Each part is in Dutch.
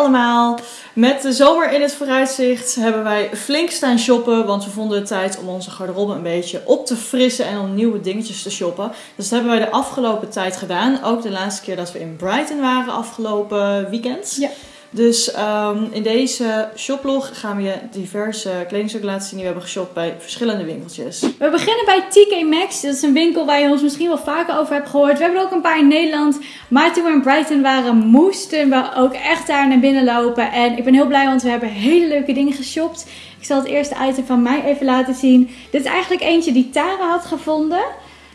allemaal! Met de zomer in het vooruitzicht hebben wij flink staan shoppen. Want we vonden het tijd om onze garderobe een beetje op te frissen en om nieuwe dingetjes te shoppen. Dus dat hebben wij de afgelopen tijd gedaan. Ook de laatste keer dat we in Brighton waren, afgelopen weekend. Ja. Dus ehm, in deze shoplog gaan we je diverse kledingstukken laten zien die we hebben geshopt bij verschillende winkeltjes. We beginnen bij TK Maxx. Dat is een winkel waar je ons misschien wel vaker over hebt gehoord. We hebben er ook een paar in Nederland. Maar toen we in Brighton waren, moesten we ook echt daar naar binnen lopen. En ik ben heel blij, want we hebben hele leuke dingen geshopt. Ik zal het eerste item van mij even laten zien. Dit is eigenlijk eentje die Tara had gevonden.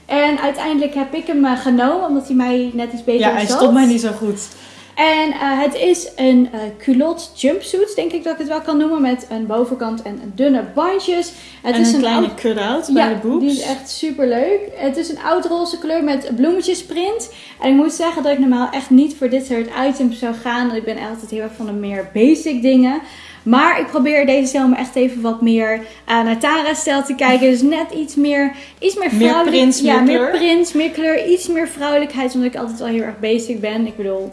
En uiteindelijk heb ik hem eh, genomen, omdat hij mij net iets beter Ja, hij zat. stond mij niet zo goed. En eh, het is een eh culotte jumpsuit, denk ik dat ik het wel kan noemen. Met een bovenkant en dunne bandjes. Het en is een kleine oud- cut-out bij de boobs. die is echt super leuk. Het is een oud-roze kleur met bloemetjesprint. En ik moet zeggen dat ik normaal echt niet voor dit soort items zou gaan. Ik ben altijd heel erg van de meer basic dingen. Maar ik probeer deze zomer echt even wat meer eh, naar Tara's stijl te kijken. Dus net iets meer, iets meer Meer vrouwelijk. prins, ja, meer meer kleur. prins, meer kleur. Iets meer vrouwelijkheid. Omdat ik altijd wel heel erg basic ben. Ik bedoel,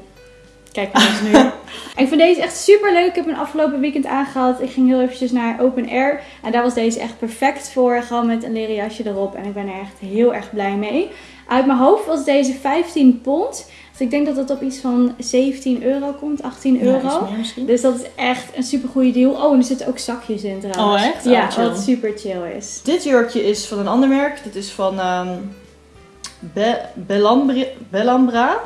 kijk maar eens nu. ik vind deze echt super leuk. Ik heb hem afgelopen weekend aangehad. Ik ging heel eventjes naar Open Air. En daar was deze echt perfect voor. Gewoon met een leren jasje erop. En ik ben er echt heel erg blij mee. Uit mijn hoofd was deze 15 pond. Dus ik denk dat het op iets van 17 euro komt. 18 Ja, euro. Dus dat is echt een super goede deal. Oh, en er zitten ook zakjes in trouwens. Oh, echt? Ja, Oh, chill. wat super chill is. Dit jurkje is van een ander merk. Dit is van Be- Bellambri- Bellambra.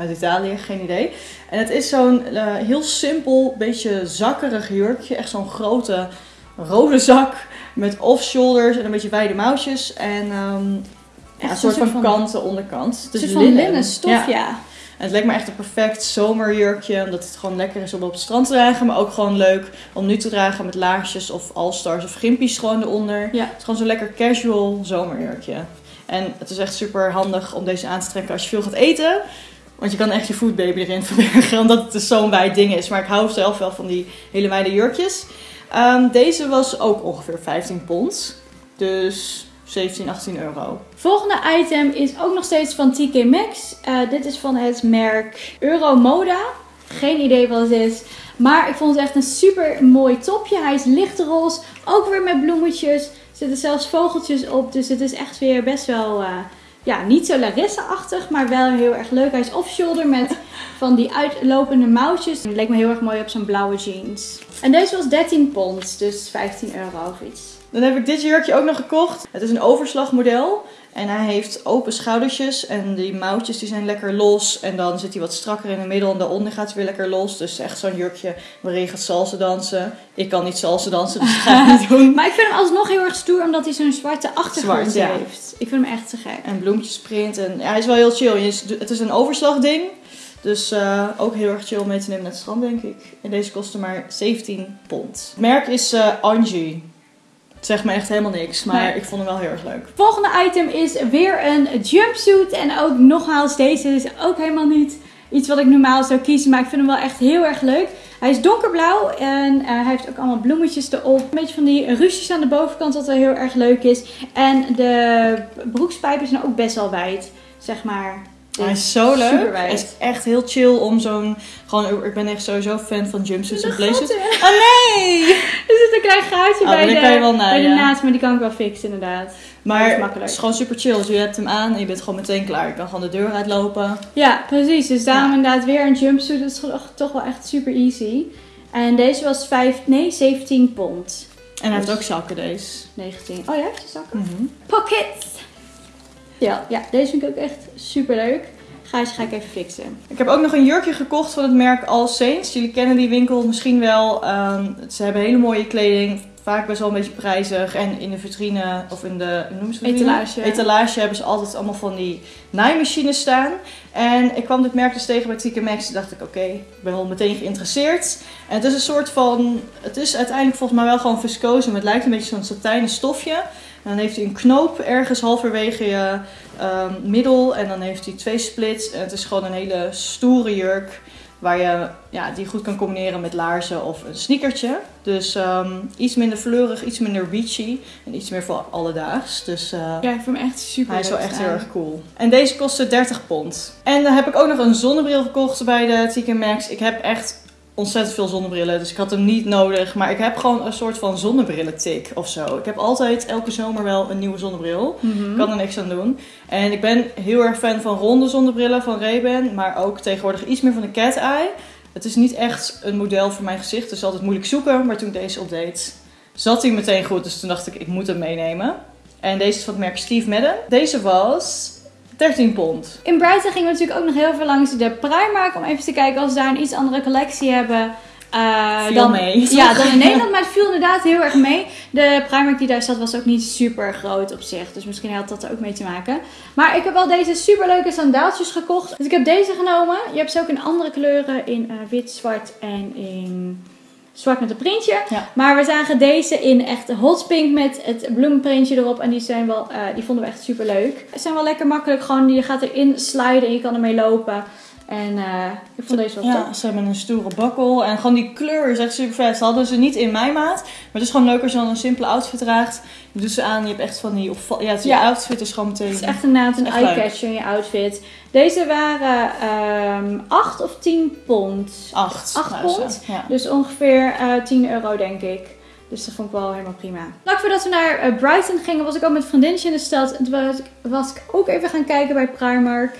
Uit Italië, geen idee. En het is zo'n eh, heel simpel, beetje zakkerig jurkje. Echt zo'n grote rode zak met off-shoulders en een beetje wijde mouwtjes. En ehm, ja, een soort van, van- kanten onderkant. Het is van linnen stof, ja. En het lijkt me echt een perfect zomerjurkje. Omdat het gewoon lekker is om op het strand te dragen. Maar ook gewoon leuk om nu te dragen met laarsjes of all-stars of gimpies gewoon eronder. Ja. Het is gewoon zo'n lekker casual zomerjurkje. En het is echt super handig om deze aan te trekken als je veel gaat eten. Want je kan echt je foodbaby erin verbergen. Omdat het dus zo'n wijd ding is. Maar ik hou zelf wel van die hele wijde jurkjes. Ehm, deze was ook ongeveer 15 pond. Dus 17, 18 euro. Volgende item is ook nog steeds van TK Maxx. Eh, dit is van het merk Euromoda. Geen idee wat het is. Maar ik vond het echt een super mooi topje. Hij is lichtroze. Ook weer met bloemetjes. Er zitten zelfs vogeltjes op. Dus het is echt weer best wel... eh, ja, niet zo Larissa-achtig, maar wel heel erg leuk. Hij is off-shoulder met van die uitlopende mouwtjes. Het leek me heel erg mooi op zo'n blauwe jeans. En deze was 13 pond, dus 15 euro of iets. Dan heb ik dit jurkje ook nog gekocht. Het is een overslagmodel. En hij heeft open schoudertjes. En die mouwtjes die zijn lekker los. En dan zit hij wat strakker in het middel. En daaronder gaat hij weer lekker los. Dus echt zo'n jurkje waarin je gaat salsa dansen. Ik kan niet salsa dansen, dus dat ga ik niet doen. Maar ik vind hem alsnog heel erg stoer, omdat hij zo'n zwarte achtergrond Zwart, ja. heeft. Ik vind hem echt te gek. En bloempjesprint. En ja, hij is wel heel chill. Het is een overslagding. Dus eh, ook heel erg chill om mee te nemen naar het strand, denk ik. En deze kostte maar 17 pond. Het merk is eh, Angie. Het zegt me echt helemaal niks. Maar Nee. ik vond hem wel heel erg leuk. Volgende item is weer een jumpsuit. En ook nogmaals, deze is ook helemaal niet iets wat ik normaal zou kiezen. Maar ik vind hem wel echt heel erg leuk. Hij is donkerblauw en eh, hij heeft ook allemaal bloemetjes erop. Een beetje van die ruches aan de bovenkant, wat wel heel erg leuk is. En de broekspijpen zijn ook best wel wijd, zeg maar. Hij is zo leuk. Het is echt heel chill om zo'n... Gewoon, ik ben echt sowieso fan van jumpsuits en blazers. Oh nee! Er zit een klein gaatje Oh, bij, de, kan je wel naar, bij de naad, maar die kan ik wel fixen inderdaad. Maar is het is gewoon super chill. Dus je hebt hem aan en je bent gewoon meteen klaar. Je kan gewoon de deur uitlopen. Ja, precies. Dus daarom Ja. inderdaad weer een jumpsuit. Dat is toch, toch wel echt super easy. En deze was 5, nee, 17 pond. En hij heeft Dus- ook zakken deze. 19. Oh ja, heeft je zakken? Mhm. Pockets! Ja, ja, deze vind ik ook echt super leuk. Gijs ga ik even fixen. Ik heb ook nog een jurkje gekocht van het merk All Saints. Jullie kennen die winkel misschien wel. Ehm, ze hebben hele mooie kleding. Vaak best wel een beetje prijzig. En in de vitrine, of in de ze het? Etalage. etalage hebben ze altijd allemaal van die naaimachines staan. En ik kwam dit merk dus tegen bij TK Maxx. Toen dacht ik, oké, ik ben wel meteen geïnteresseerd. En het is een soort van... Het is uiteindelijk volgens mij wel gewoon viscose. Maar het lijkt een beetje zo'n satijnen stofje. En dan heeft hij een knoop ergens halverwege je ehm, middel. En dan heeft hij twee splits. En het is gewoon een hele stoere jurk. Waar je ja, die goed kan combineren met laarzen of een sneakertje. Dus ehm, iets minder fleurig, iets minder beachy. En iets meer voor alledaags. Dus eh, Ja, ik vind hem echt super hij is wel echt heel erg cool. En deze kostte 30 pond. En dan heb ik ook nog een zonnebril gekocht bij de TK Maxx. Ik heb echt ontzettend veel zonnebrillen, dus ik had hem niet nodig. Maar ik heb gewoon een soort van zonnebrillentik of zo. Ik heb altijd elke zomer wel een nieuwe zonnebril. Mhm. Kan er niks aan doen. En ik ben heel erg fan van ronde zonnebrillen van Ray-Ban, maar ook tegenwoordig iets meer van de cat eye. Het is niet echt een model voor mijn gezicht, dus altijd moeilijk zoeken. Maar toen ik deze opdeed, zat hij meteen goed. Dus toen dacht ik, ik moet hem meenemen. En deze is van het merk Steve Madden. Deze was 13 pond. In Brighton gingen we natuurlijk ook nog heel veel langs de Primark om even te kijken als ze daar een iets andere collectie hebben. Eh, Viel dan, mee. Ja, dan in Nederland, maar het viel inderdaad heel erg mee. De Primark die daar zat was ook niet super groot op zich, dus misschien had dat er ook mee te maken. Maar ik heb wel deze super leuke sandaaltjes gekocht. Dus ik heb deze genomen. Je hebt ze ook in andere kleuren, in eh, wit, zwart en in zwart met een printje. Ja. Maar we zagen deze in echt hot pink met het bloemenprintje erop. En die, zijn wel, eh, die vonden we echt super leuk. Ze zijn wel lekker makkelijk. Gewoon, je gaat erin sliden en je kan ermee lopen. En eh, ik vond deze wel Ja, top. ze hebben een stoere bakkel. En gewoon die kleur is echt super vet. Ze hadden ze niet in mijn maat. Maar het is gewoon leuk als je dan een simpele outfit draagt. Je doet ze aan. Je hebt echt van die... opval- Ja, het, Ja. je outfit is gewoon meteen... Het is echt inderdaad een eye-catcher in je outfit. Deze waren ehm 8 of 10 pond. Acht. Acht waren ze. pond? Ja. Dus ongeveer eh 10 euro, denk ik. Dus dat vond ik wel helemaal prima. Vlak voordat we naar eh, Brighton gingen, was ik ook met vriendinnetje in de stad. En toen was ik, was ik ook even gaan kijken bij Primark.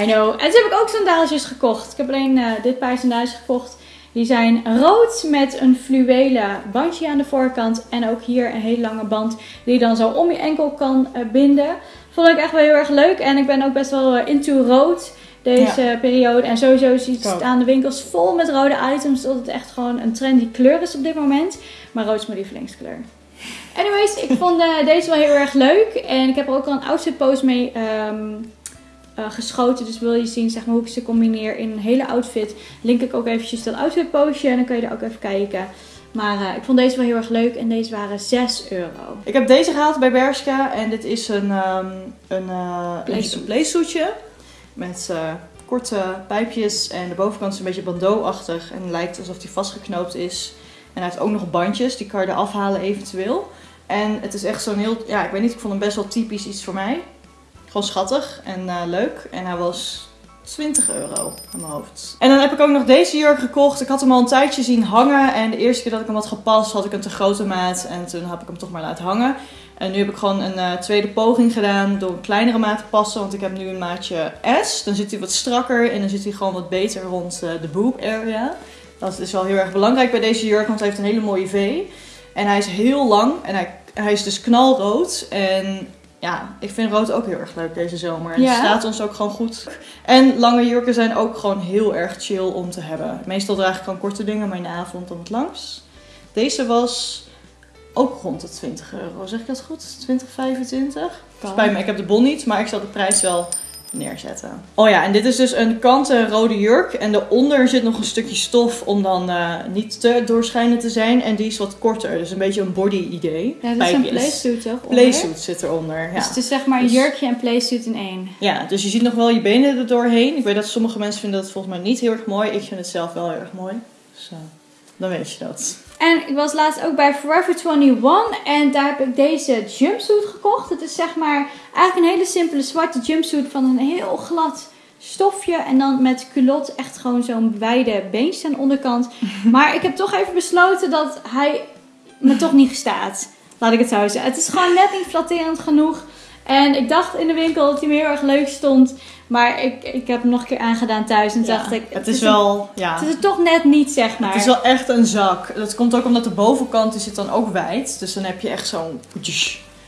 I know. En toen heb ik ook sandaaltjes gekocht. Ik heb alleen eh, dit paar sandaaltjes gekocht. Die zijn rood met een fluwelen bandje aan de voorkant. En ook hier een hele lange band die je dan zo om je enkel kan eh, binden. Vond ik echt wel heel erg leuk. En ik ben ook best wel eh, into rood deze periode. En sowieso ziet staan de winkels vol met rode items. Dat het echt gewoon een trendy kleur is op dit moment. Maar rood is mijn lievelingskleur. Anyways, ik vond deze wel heel erg leuk. En ik heb er ook al een outfit post mee ehm, eh, geschoten. Dus wil je zien zeg maar, hoe ik ze combineer in een hele outfit. Link ik ook eventjes dat outfit postje. En dan kun je er ook even kijken. Maar eh, ik vond deze wel heel erg leuk. En deze waren 6 euro. Ik heb deze gehaald bij Bershka. En dit is een, ehm een, eh een playsuitje. Met korte pijpjes. En de bovenkant is een beetje bandeau-achtig. En lijkt alsof die vastgeknoopt is. En hij heeft ook nog bandjes. Die kan je eraf halen eventueel. En het is echt zo'n heel... Ja, ik weet niet. Ik vond hem best wel typisch iets voor mij. Gewoon schattig en eh, leuk. En hij was 20 euro aan mijn hoofd. En dan heb ik ook nog deze jurk gekocht. Ik had hem al een tijdje zien hangen. En de eerste keer dat ik hem had gepast, had ik een te grote maat. En toen heb ik hem toch maar laten hangen. En nu heb ik gewoon een eh, tweede poging gedaan door een kleinere maat te passen. Want ik heb nu een maatje S. Dan zit hij wat strakker en dan zit hij gewoon wat beter rond eh, de boob area. Dat is wel heel erg belangrijk bij deze jurk, want hij heeft een hele mooie V. En hij is heel lang en hij, hij is dus knalrood. En ja, ik vind rood ook heel erg leuk deze zomer. En Ja? het staat ons ook gewoon goed. En lange jurken zijn ook gewoon heel erg chill om te hebben. Meestal draag ik gewoon korte dingen, maar in de avond dan het langs. Deze was ook rond de 20 euro. Zeg ik dat goed? 20, 25? Spijt me, ik heb de bon niet, maar ik zal de prijs wel neerzetten. Oh ja, en dit is dus een kanten rode jurk. En daaronder zit nog een stukje stof om dan eh, niet te doorschijnend te zijn. En die is wat korter, dus een beetje een body idee. Ja, dat is een playsuit toch? onder? Playsuit zit eronder, ja. Dus het is zeg maar een Dus- jurkje en playsuit in één. Ja, dus je ziet nog wel je benen er doorheen. Ik weet dat sommige mensen vinden dat volgens mij niet heel erg mooi. Ik vind het zelf wel heel erg mooi. Dus eh, dan weet je dat. En ik was laatst ook bij Forever 21 en daar heb ik deze jumpsuit gekocht. Het is zeg maar eigenlijk een hele simpele zwarte jumpsuit van een heel glad stofje. En dan met culotte echt gewoon zo'n wijde beentjes aan de onderkant. Maar ik heb toch even besloten dat hij me toch niet staat. Laat ik het zo zeggen. Het is gewoon net niet flatterend genoeg. En ik dacht in de winkel dat hij me heel erg leuk stond. Maar ik, ik heb hem nog een keer aangedaan thuis en Ja, dacht ik... het is wel, ja, Het is er toch net niet, zeg maar. het is wel echt een zak. Dat komt ook omdat de bovenkant die zit dan ook wijd. Dus dan heb je echt zo'n...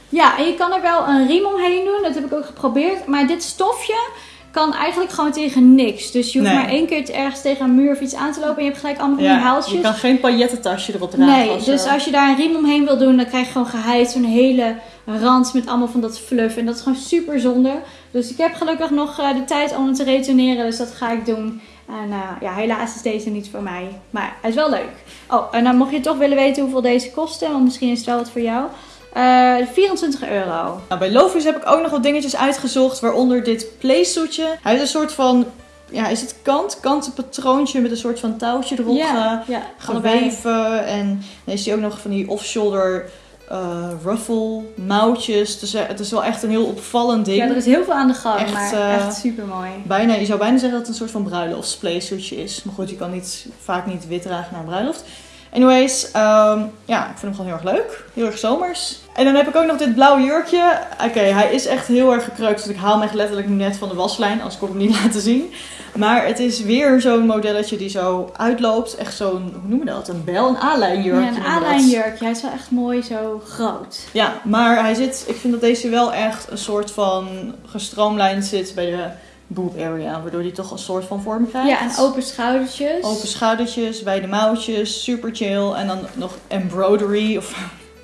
Ja, en je kan er wel een riem omheen doen. Dat heb ik ook geprobeerd. Maar dit stofje kan eigenlijk gewoon tegen niks. Dus je hoeft Nee. maar één keer ergens tegen een muur of iets aan te lopen. En je hebt gelijk allemaal Ja, je haaltjes. kan geen paillettentasje erop dragen. Nee, of dus als je daar een riem omheen wil doen, dan krijg je gewoon geheid zo'n hele rand met allemaal van dat fluff. En dat is gewoon super zonde. Dus ik heb gelukkig nog eh, de tijd om het te retourneren, dus dat ga ik doen. En eh, ja, helaas is deze niet voor mij. Maar hij is wel leuk. Oh, en dan mocht je toch willen weten hoeveel deze kosten, want misschien is het wel wat voor jou. Eh 24 euro. Nou, bij Lovis heb ik ook nog wat dingetjes uitgezocht, waaronder dit playsuitje. Hij heeft een soort van, ja, is het kant? Kanten patroontje met een soort van touwtje erop ja, ja, geweven. En dan is hij ook nog van die off-shoulder eh, ruffle, mouwtjes. Het is, het is wel echt een heel opvallend ding. Ja, er is heel veel aan de gang, Echt, maar eh, echt super mooi. Bijna, je zou bijna zeggen dat het een soort van bruiloftsplaysuitje is. Maar goed, je kan niet, vaak niet wit dragen naar een bruiloft. Anyways, ehm, ja, ik vind hem gewoon heel erg leuk. Heel erg zomers. En dan heb ik ook nog dit blauwe jurkje. Oké, hij is echt heel erg gekreukt. Dus ik haal hem echt letterlijk net van de waslijn. Als ik hem niet laten zien. Maar het is weer zo'n modelletje die zo uitloopt. Echt zo'n, hoe noemen we dat? Een bel, een A-lijnjurkje. Ja, een. A-lijnjurkje. Hij is wel echt mooi zo groot. Ja, maar hij zit, ik vind dat deze wel echt een soort van gestroomlijnd zit bij de boob area. Waardoor hij toch een soort van vorm krijgt. Ja, en open schoudertjes. Open schoudertjes, bij de mouwtjes, super chill. En dan nog embroidery of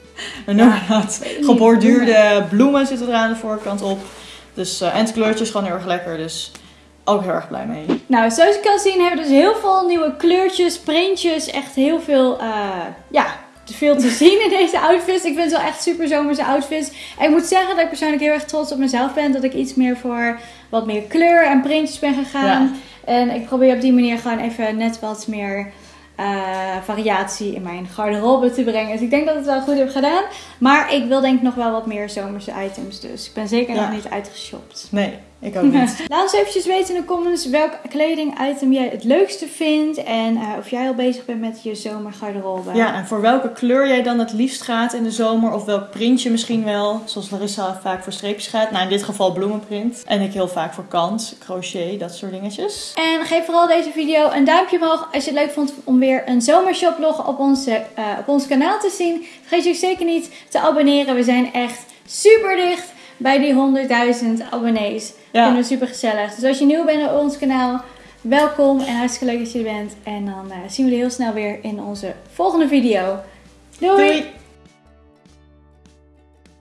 weet niet, Geborduurde bloemen zitten er aan de voorkant op. Dus, eh, en het kleurtje is gewoon heel erg lekker. Dus ook heel erg blij mee. Nou, zoals je kan zien hebben we dus heel veel nieuwe kleurtjes, printjes. Echt heel veel, eh, ja, te veel te zien in deze outfits. Ik vind het wel echt super zomerse outfits. En ik moet zeggen dat ik persoonlijk heel erg trots op mezelf ben. Dat ik iets meer voor wat meer kleur en printjes ben gegaan. En ik probeer op die manier gewoon even net wat meer eh, variatie in mijn garderobe te brengen. Dus ik denk dat ik het wel goed heb gedaan. Maar ik wil denk ik nog wel wat meer zomerse items. Dus ik ben zeker Ja. nog niet uitgeshopt. Nee, ik ook niet. Laat ons eventjes weten in de comments welk kledingitem jij het leukste vindt. En eh, of jij al bezig bent met je zomergarderobe. Ja, en voor welke kleur jij dan het liefst gaat in de zomer. Of welk printje misschien wel. Zoals Larissa vaak voor streepjes gaat. Nou, in dit geval bloemenprint. En ik heel vaak voor kant, crochet, dat soort dingetjes. En geef vooral deze video een duimpje omhoog als je het leuk vond om weer een zomershoplog op, onze, eh, op ons kanaal te zien. Vergeet je ook zeker niet te abonneren. We zijn echt super dicht bij die 100.000 abonnees. Ja. Vinden we super gezellig. Dus als je nieuw bent op ons kanaal, welkom en hartstikke leuk dat je er bent. En dan eh, zien we je heel snel weer in onze volgende video. Doei! Doei!